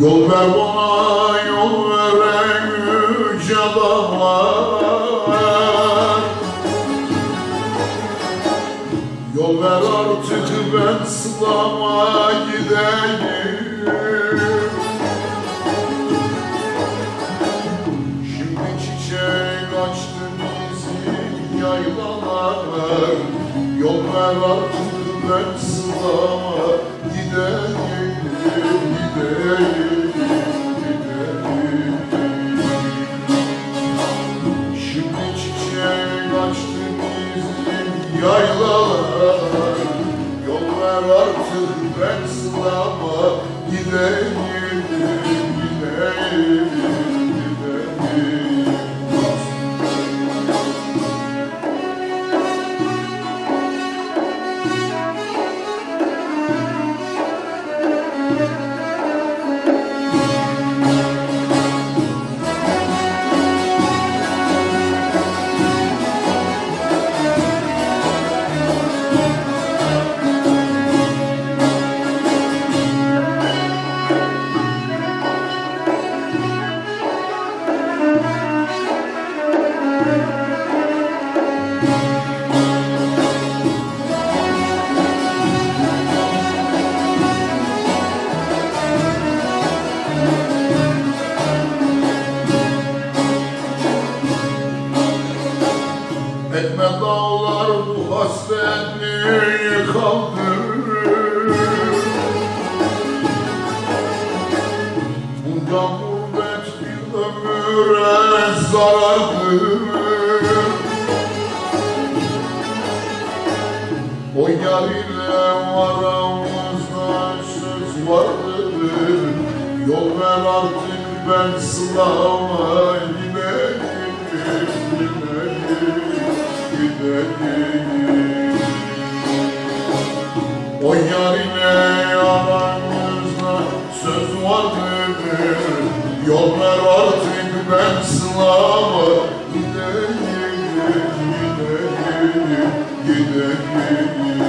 Yol ver bana yol veren yüce dağlar Yol ver artık ben sılama gideyim. Şimdi çiçek açtı bizim yaylalar. Yol ver artık ben sılama çiçek açtı bizim yaylalar Yol ver artık ben gideyim Gideyim, gideyim hasretliği kaldırır Bundan gurbet bir ömüre O yar ile aramızda söz vardır Yol ver artık ben sılama O yar ile aramızda söz vardır. Yol ver artık ben sılama gideyim Gideyim, gideyim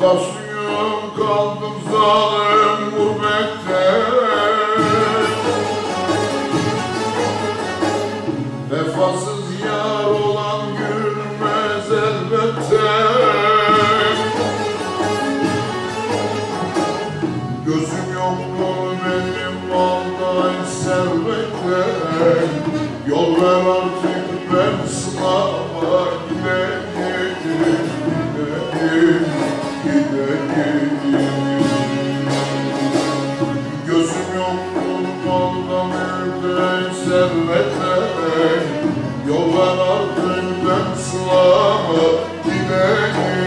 Hastasıyım kaldım zalim gurbette. Vefasız yar olan gülmez elbette. Gözüm yok mu benim vallahi sevmekte Yol ver artık ben sınav Happy birthday.